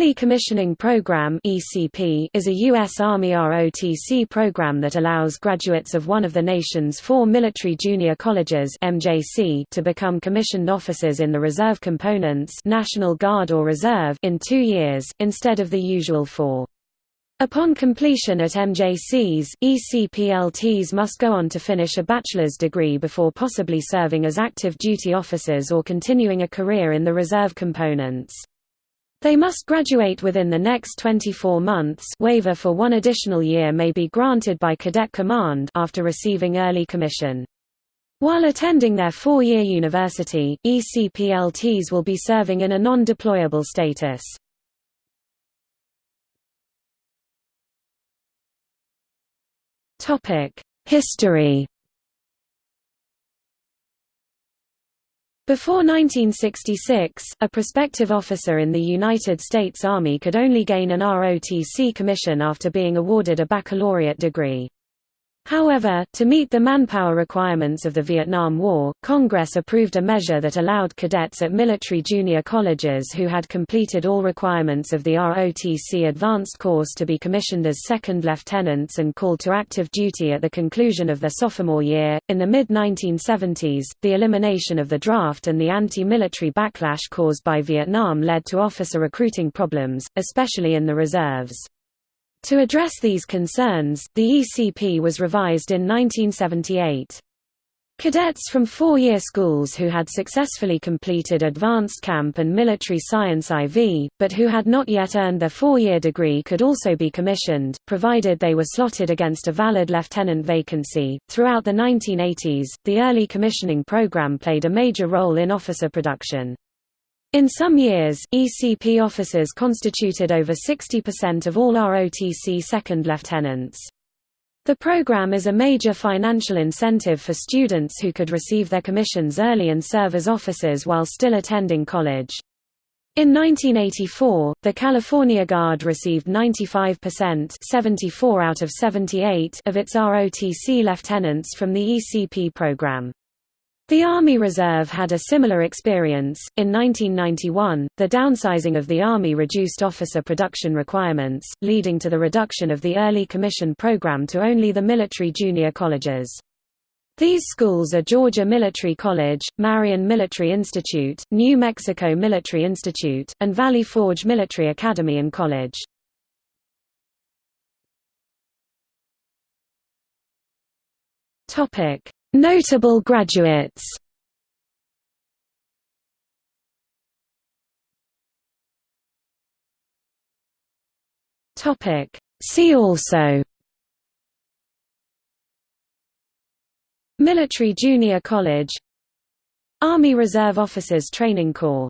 Early Commissioning Program is a U.S. Army ROTC program that allows graduates of one of the nation's four military junior colleges to become commissioned officers in the reserve components, National Guard or Reserve, in two years instead of the usual four. Upon completion at MJCs, ECPLTs must go on to finish a bachelor's degree before possibly serving as active duty officers or continuing a career in the reserve components. They must graduate within the next 24 months waiver for one additional year may be granted by Cadet Command after receiving early commission. While attending their four-year university, ECPLTs will be serving in a non-deployable status. History Before 1966, a prospective officer in the United States Army could only gain an ROTC commission after being awarded a baccalaureate degree. However, to meet the manpower requirements of the Vietnam War, Congress approved a measure that allowed cadets at military junior colleges who had completed all requirements of the ROTC advanced course to be commissioned as second lieutenants and called to active duty at the conclusion of their sophomore year. In the mid 1970s, the elimination of the draft and the anti military backlash caused by Vietnam led to officer recruiting problems, especially in the reserves. To address these concerns, the ECP was revised in 1978. Cadets from four-year schools who had successfully completed advanced camp and military science IV, but who had not yet earned their four-year degree could also be commissioned, provided they were slotted against a valid lieutenant vacancy. Throughout the 1980s, the early commissioning program played a major role in officer production. In some years, ECP officers constituted over 60% of all ROTC second lieutenants. The program is a major financial incentive for students who could receive their commissions early and serve as officers while still attending college. In 1984, the California Guard received 95% 74 out of 78 of its ROTC lieutenants from the ECP program. The Army Reserve had a similar experience. In 1991, the downsizing of the Army reduced officer production requirements, leading to the reduction of the early commission program to only the military junior colleges. These schools are Georgia Military College, Marion Military Institute, New Mexico Military Institute, and Valley Forge Military Academy and College. Topic: Notable graduates. See also. Military Junior College. Army Reserve Officers Training Corps